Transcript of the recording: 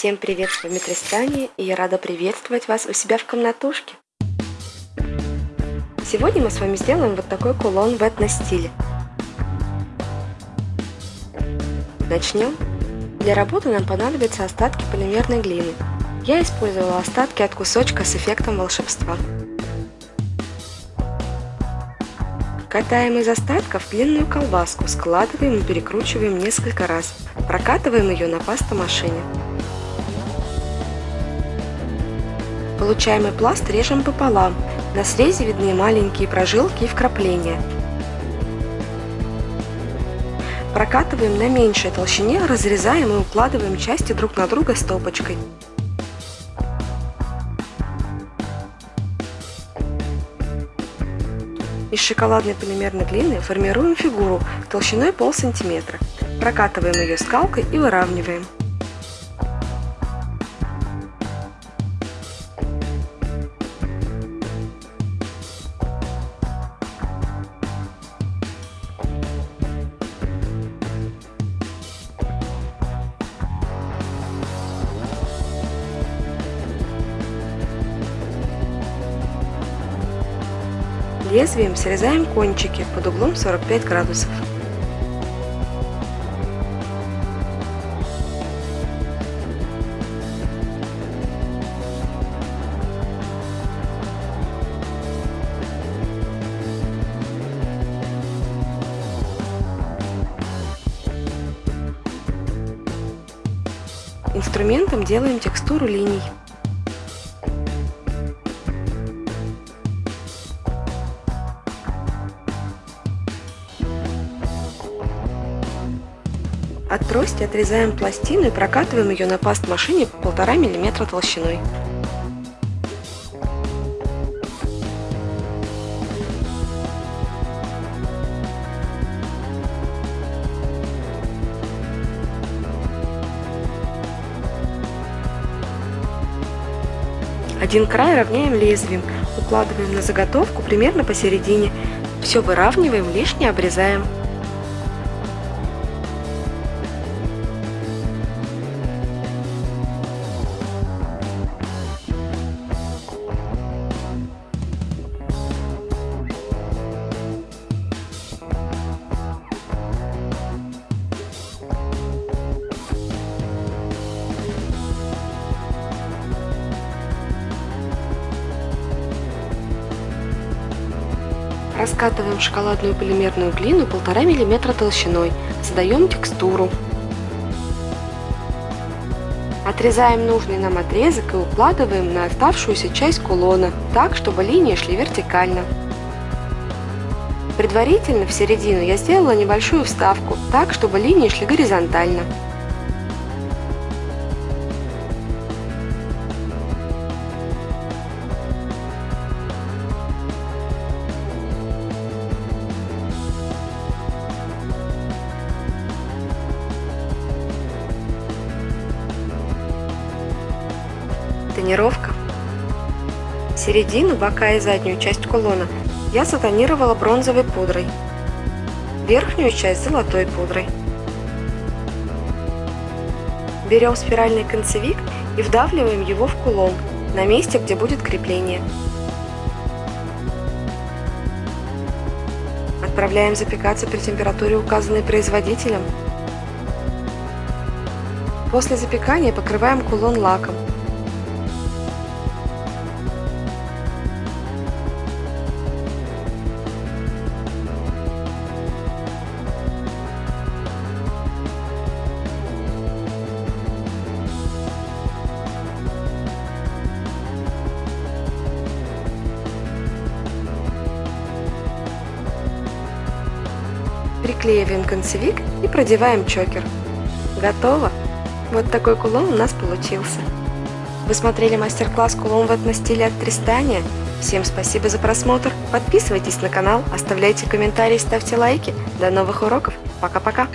Всем привет, с вами Тристания, и я рада приветствовать вас у себя в комнатушке. Сегодня мы с вами сделаем вот такой кулон в этно-стиле. Начнем. Для работы нам понадобятся остатки полимерной глины. Я использовала остатки от кусочка с эффектом волшебства. Катаем из остатков длинную колбаску, складываем и перекручиваем несколько раз. Прокатываем ее на пастомашине. Получаемый пласт режем пополам. На срезе видны маленькие прожилки и вкрапления. Прокатываем на меньшей толщине, разрезаем и укладываем части друг на друга стопочкой. Из шоколадной полимерной глины формируем фигуру толщиной пол сантиметра. Прокатываем ее скалкой и выравниваем. Лезвием срезаем кончики под углом 45 градусов. Инструментом делаем текстуру линий. От трости отрезаем пластину и прокатываем ее на паст-машине 1,5 мм толщиной. Один край равняем лезвием, укладываем на заготовку примерно посередине. Все выравниваем, лишнее обрезаем. Раскатываем шоколадную полимерную глину 1,5 мм толщиной, задаем текстуру. Отрезаем нужный нам отрезок и укладываем на оставшуюся часть кулона, так, чтобы линии шли вертикально. Предварительно в середину я сделала небольшую вставку, так, чтобы линии шли горизонтально. Тонировка. Середину, бока и заднюю часть кулона я затонировала бронзовой пудрой. Верхнюю часть золотой пудрой. Берем спиральный концевик и вдавливаем его в кулон, на месте, где будет крепление. Отправляем запекаться при температуре, указанной производителем. После запекания покрываем кулон лаком. Приклеиваем концевик и продеваем чокер. Готово! Вот такой кулон у нас получился. Вы смотрели мастер-класс кулон в этно-стиле от Тристания? Всем спасибо за просмотр. Подписывайтесь на канал, оставляйте комментарии, ставьте лайки. До новых уроков. Пока-пока.